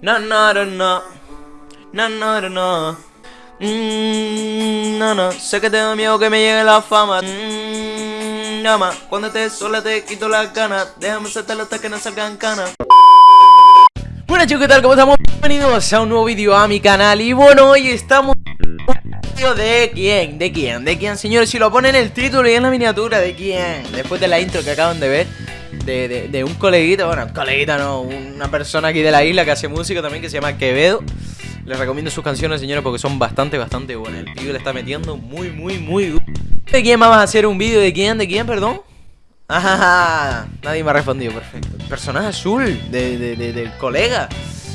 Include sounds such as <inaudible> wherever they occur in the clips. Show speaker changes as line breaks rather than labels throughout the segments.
No, no, no, no. No, no, no, no. Mm, no, no. Sé que tengo miedo que me llegue la fama. Mm, llama. Cuando estés sola te quito las ganas. Déjame saltar hasta que no salgan canas. Bueno chicos, ¿qué tal? ¿Cómo estamos? Bienvenidos a un nuevo vídeo a mi canal Y bueno, hoy estamos ¿De quién? ¿De quién? ¿De quién, señores? Si lo ponen en el título y en la miniatura, ¿de quién? Después de la intro que acaban de ver de, de, de un coleguita, bueno, coleguita no, una persona aquí de la isla que hace música también que se llama Quevedo Les recomiendo sus canciones, señores, porque son bastante, bastante buenas El vídeo le está metiendo muy, muy, muy ¿De quién vamos a hacer un vídeo? ¿De quién? ¿De quién, perdón? Ajá, nadie me ha respondido, perfecto Personaje azul de, de, de, del colega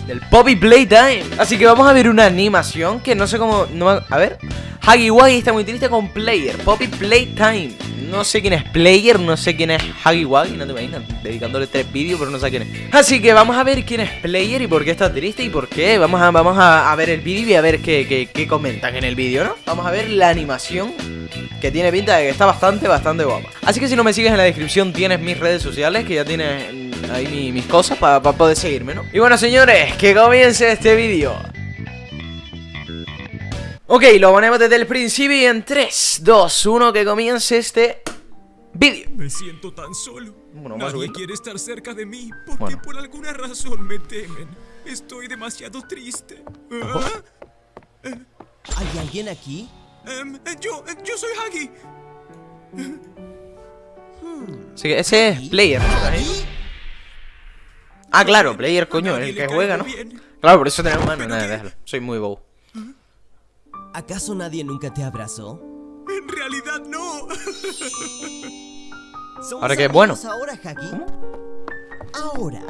del Poppy Playtime. Así que vamos a ver una animación que no sé cómo... No, a ver. Huggy Wuggy está muy triste con Player. Poppy Playtime. No sé quién es Player, no sé quién es Huggy Wuggy, no te imaginas. Dedicándole tres vídeos, pero no sé quién es. Así que vamos a ver quién es Player y por qué está triste y por qué. Vamos a, vamos a, ver el vídeo y a ver qué, qué, qué comentan en el vídeo, ¿no? Vamos a ver la animación que tiene pinta de que está bastante, bastante guapa. Así que si no me sigues en la descripción tienes mis redes sociales, que ya tienes ahí mis cosas para poder seguirme, ¿no? Y bueno, señores, que comience este vídeo. Ok, lo ponemos desde el principio y en 3, 2, 1, que comience este vídeo.
Me siento tan solo. Nadie quiere estar cerca de mí porque por alguna razón me temen. Estoy demasiado triste.
¿Ah? ¿Hay alguien aquí?
Um, yo, yo soy Huggy.
Sí, ese es Player. Ah, claro, player, coño, el que juega, ¿no? Claro, por eso tenemos mano. Nada, déjalo. Soy muy bobo.
¿Acaso nadie nunca te abrazó?
No. <laughs>
Ahora que bueno.
Ahora, Hagi. Ahora,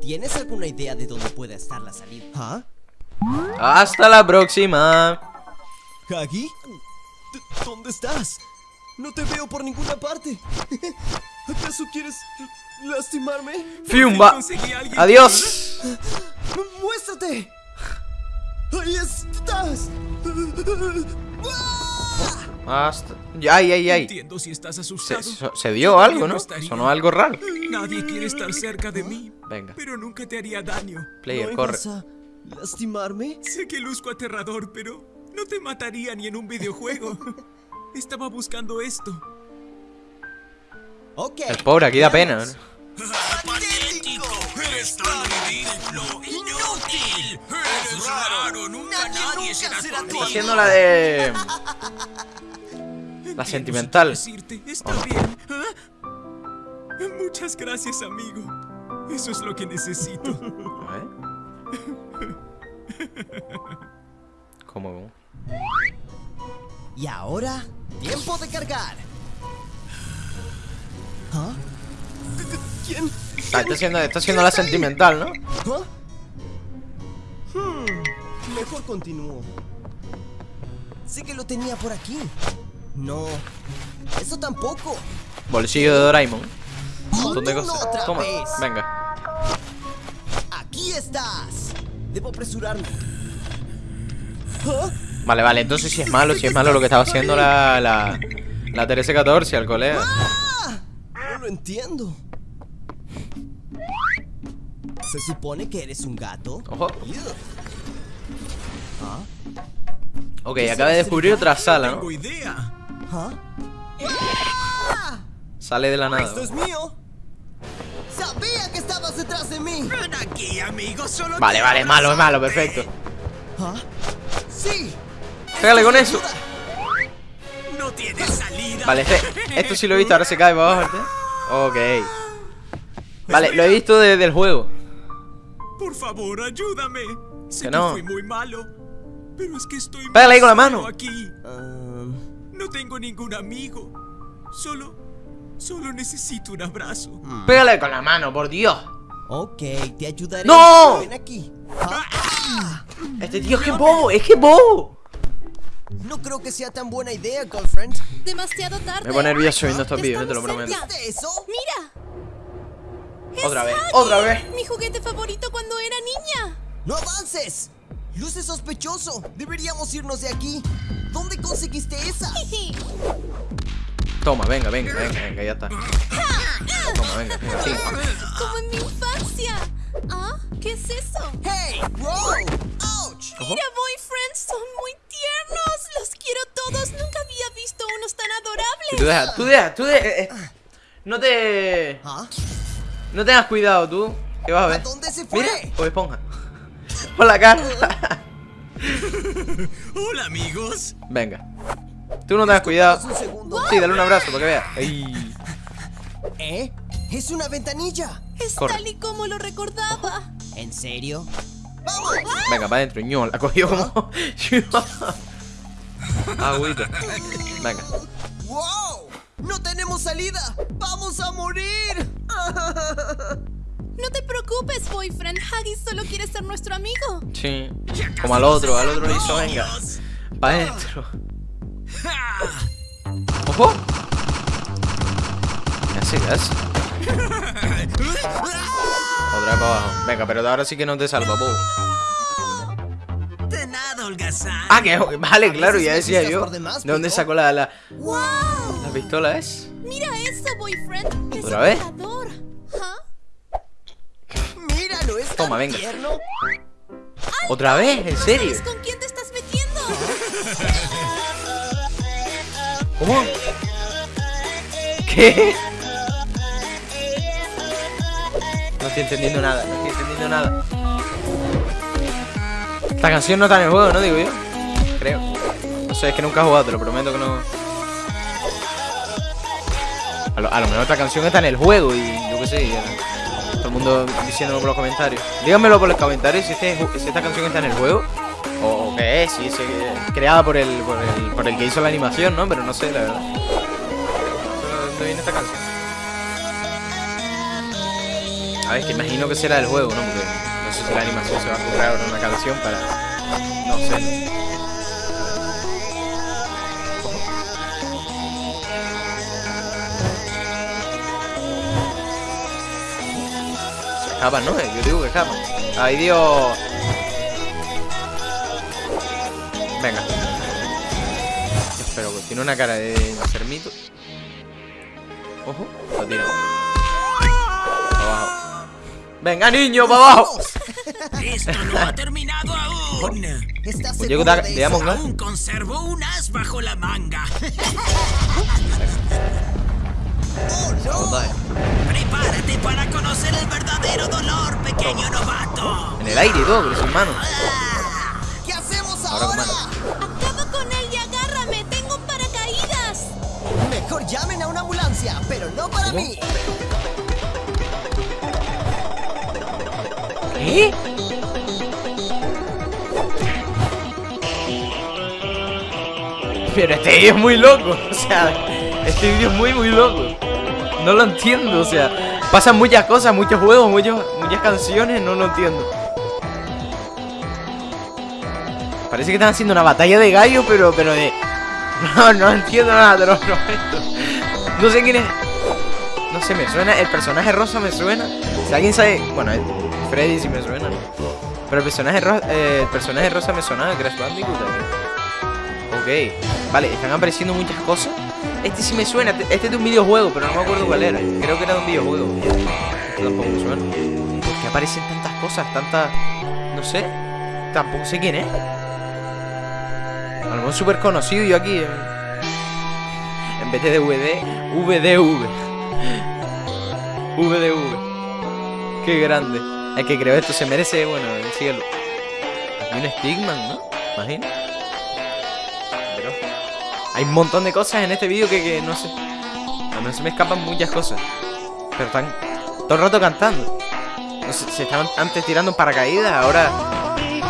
¿tienes alguna idea de dónde puede estar la salida? ¿Ah?
Hasta la próxima.
Hagi, ¿dónde estás? No te veo por ninguna parte. <laughs> ¿Acaso quieres ¿Lastimarme?
¡Fiumba! ¡Adiós!
¡Muéstrate! ¡Ahí estás! <laughs>
Hasta... ¡Ay, ay, ay!
Entiendo si estás asustado.
Se, se dio algo, ¿no? Sonó algo raro.
Nadie quiere estar cerca de mí.
Venga.
Pero nunca te haría daño.
Player,
¿No
corre.
Vas a ¿Lastimarme?
Sé que luzco aterrador, pero no te mataría ni en un videojuego. <laughs> Estaba buscando esto.
Okay.
El pobre aquí da pena, ¿no?
¡Patético! ¡Eres tan ridículo! ¡Inútil! ¡Eres raro! ¡Nunca nadie, será, tu amigo!
haciendo la de... <laughs> La sentimental.
Decirte, está bien. ¿Ah? Muchas gracias, amigo. Eso es lo que necesito. <laughs>
¿Cómo?
Y ahora, tiempo de cargar. ¿Ah? ¿Quién?
Ah, está haciendo, está haciendo la sentimental, ¿no?
¿Ah? Hmm, mejor continúo. Sé que lo tenía por aquí. No, eso tampoco.
Bolsillo de Doraemon. Un montón de cosas.
otra
Toma,
vez.
venga.
Aquí estás. Debo apresurarme. ¿Ah?
Vale, vale, entonces si es malo, si es malo lo que estaba haciendo la, la, la 1314 al colega.
¡Ah! No lo entiendo. ¿Se supone que eres un gato?
Ojo.
¿Ah?
Ok, acaba de descubrir otra sala, ¿no?
Idea.
¿Ah?
Sale de la nada.
¡Esto es mío! ¡Sabía que estabas detrás de mí!
Ven aquí, amigo. Solo
Vale, vale, es malo, es malo, perfecto.
¿Ah? ¡Sí!
Pégale con eso.
No tienes salida.
Vale, este, esto sí lo he visto, ahora se cae para abajo. Ok. Vale, lo he visto desde el juego.
Por favor, ayúdame. Sé
Que
que,
no.
fui muy malo. Pero es que estoy
Pégale ahí con la mano.
aquí.
Ah,
No tengo ningún amigo. Solo. Solo necesito un abrazo.
Pégale con la mano, por Dios.
ok, te ayudaré.
¡No!
Ven aquí. Ah,
Este tío es que es bobo, es que bobo.
no creo que sea tan buena idea, girlfriend.
Demasiado tarde.
Me pone nervioso viendo estos vídeos, te lo prometo.
¿Viste eso?
Mira.
Otra vez,
Huggy,
otra vez.
Mi juguete favorito cuando era niña.
¡No avances! Luce sospechoso. Deberíamos irnos de aquí. ¿Dónde conseguiste esa? <laughs>
Toma, venga, venga, venga, venga, ya está. Toma, venga, venga, sí.
Como en mi infancia. ¿Ah? ¿Qué es eso?
¡Hey! ¡Wow! ¡Ouch!
Mira, boyfriends, son muy tiernos. Los quiero todos. Nunca había visto unos tan
Y Tú
adorables.
deja, tú deja, tú deja. eh, eh, no te.
¿Ah?
No tengas cuidado, tú. Que vas a
¿A
ver.
dónde se fue?
Mira, o esponja. Por la cara. <laughs>
Hola, amigos.
Venga. Tú no tengas cuidado.
Un segundo.
Sí, dale un abrazo para que vea. Ay.
¿Eh? ¡Es una ventanilla!
Es
Corre.
tal y como lo recordaba.
¿En serio? ¡Vamos!
Venga, para adentro, ñol. La cogió como. <laughs> Agüita. Venga.
¡Wow! ¡No tenemos salida! ¡Vamos a morir! <laughs>
No te preocupes, boyfriend. Huggy solo quiere ser nuestro amigo.
Sí. Como al otro, al otro le hizo, venga. Para adentro. ¡Ojo! Así es. Otra vez para abajo. Venga, pero ahora sí que no te salva, po.
De nada, holgazán.
Ah, que vale, claro, ya decía yo.
demás,
¿De dónde sacó la, la,
¡Wow!
la pistola? ¿Es?
Mira eso, boyfriend.
¿Otra vez? Toma, venga.
tierno!
¿Otra vez? ¿En serio?
¿Sabes con quién te estás metiendo?
¿Cómo? ¿Qué? No estoy entendiendo nada, no estoy entendiendo nada. Esta canción no está en el juego, ¿no? Digo yo. Creo. No sé, es que nunca he jugado, te lo prometo que no. A lo, a lo mejor esta canción está en el juego y yo qué sé. ya. El mundo diciéndolo por los comentarios. Díganmelo por los comentarios si, este, si esta canción está en el juego. O, qué es, si es eh, creada por el, por el por el que hizo la animación, ¿no? Pero no sé, la verdad. ¿De dónde viene esta canción? A ver, que imagino que será del juego, ¿no? Porque no sé si la animación se va a ahora una canción para. No sé. Escapan, ¿no? Yo digo que escapan. ¡Ay, Dios! Venga. Dios, pero tiene una cara de enfermito. Ojo, lo tira. Para abajo. Venga, niño, para abajo.
Esto no ha terminado aún.
¿Estás
Pues yo que
de.
Aún conservo un as bajo la manga. <laughs>
¡Oh, no!
Vale.
Prepárate pequeño novato.
En el aire y todo, pero sin manos.
¿Qué hacemos
Ahora
ahora?
Acaba con él y agárrame. Tengo un paracaídas.
Mejor llamen a una ambulancia, pero no para mí.
¿Qué? Pero este vídeo es muy loco. O sea, este vídeo es muy, muy loco. No lo entiendo, o sea, pasan muchas cosas, muchos juegos, muchos, muchas canciones, no lo entiendo. Parece que están haciendo una batalla de gallos, pero, pero de... <laughs> No, no entiendo nada, te lo prometo. No sé quién es... No sé, me suena, el personaje rosa me suena. Si alguien sabe... Bueno, Freddy sí me suena. Pero el personaje, ro- eh, el personaje rosa me sonaba, Crash Bandicoot también. Ok, vale, están apareciendo muchas cosas. Este sí me suena, este es de un videojuego, pero no me acuerdo cuál era. Creo que era de un videojuego. Este tampoco me suena. ¿Por qué aparecen tantas cosas? Tantas. No sé. Tampoco sé quién es. A lo mejor súper conocido yo aquí. En vez de DVD, VDV. VDV. Qué grande. El que creó esto se merece, bueno, el cielo. Aquí un Stigman, ¿no? Imagina. Hay un montón de cosas en este vídeo que, que no sé. A mí se me escapan muchas cosas. Pero están todo el rato cantando. No sé, se estaban antes tirando paracaídas, ahora.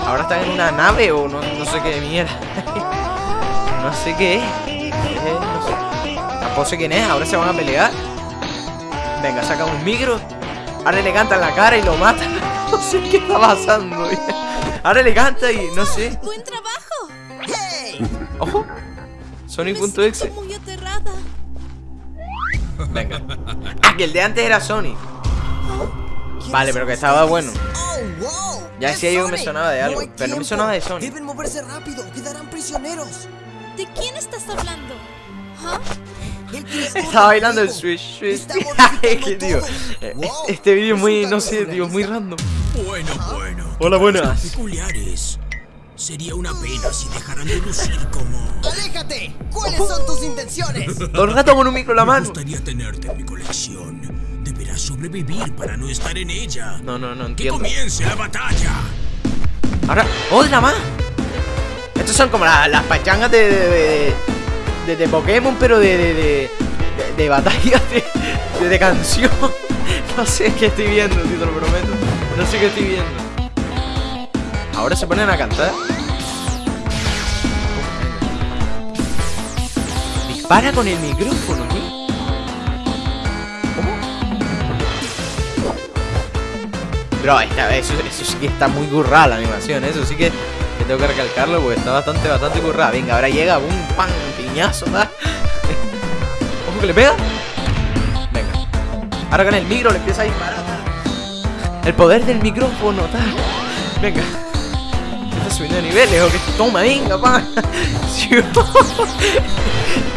Ahora están en una nave o no, no sé qué mierda. <laughs> no sé qué es. Eh, no sé. Tampoco sé quién es, ahora se van a pelear. Venga, saca un micro. Ahora le canta en la cara y lo mata. <laughs> no sé qué está pasando. <laughs> Ahora le canta y no sé.
Buen trabajo.
Ojo. Sonic.exe.
muy aterrada.
Venga. <laughs> Ah, que el de antes era Sonic. Vale, pero que estaba bueno.
¡Oh!
Ya
¡Es
decía yo que me sonaba de algo, pero no me sonaba de Sonic.
Deben moverse rápido, quedarán prisioneros.
¿De quién estás hablando? ¿Ah?
Del <laughs>
bailando el Es <laughs> que, tío, eh,
Wow,
este vídeo es muy, no sé, tío, muy random.
Bueno, bueno.
Hola, buenas.
peculiares. Sería una pena si dejaran de lucir como...
¡Aléjate! ¿Cuáles son tus intenciones? <laughs>
Todo el rato con un micro en la
Me
mano.
gustaría tenerte en mi colección. Deberás sobrevivir para no estar en ella.
No, no, no
Que
entiendo.
comience la batalla.
Ahora, otra más. Estos son como la- las pachangas de, de, de, de- de Pokémon, pero de, de, de, de- de batallas de, de, de canción. <laughs> No sé qué estoy viendo, tío, te lo prometo. No sé qué estoy viendo. Ahora se ponen a cantar. Dispara con el micrófono, tío. ¿Cómo? Bro, esta, eso, eso sí que está muy currada la animación, eso sí que, tengo que recalcarlo porque está bastante, bastante currada. Venga, ahora llega, un pan, piñazo, ¿verdad? <laughs> Ojo que le pega. Venga. Ahora con el micro le empieza a disparar. tal. El poder del micrófono, tal. Venga. Subiendo niveles, o que toma, venga, pa. <laughs>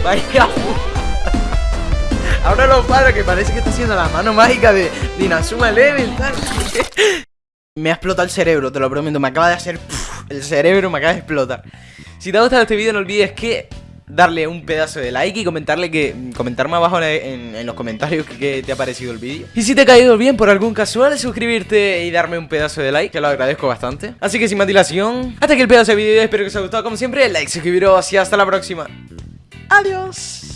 Vaya. <laughs> Ahora lo para que parece que está haciendo la mano mágica de, de Inazuma Eleven, tal. <laughs> Me ha explotado el cerebro, te lo prometo. Me acaba de hacer. el cerebro me acaba de explotar. Si te ha gustado este vídeo, no olvides que darle un pedazo de like y comentarle que comentarme abajo en, los comentarios que, que te ha parecido el vídeo. Y si te ha caído bien por algún casual, suscribirte y darme un pedazo de like, que lo agradezco bastante. Así que sin más dilación, hasta aquí el pedazo de vídeo. Espero que os haya gustado como siempre. Like, suscribiros y hasta la próxima. Adiós.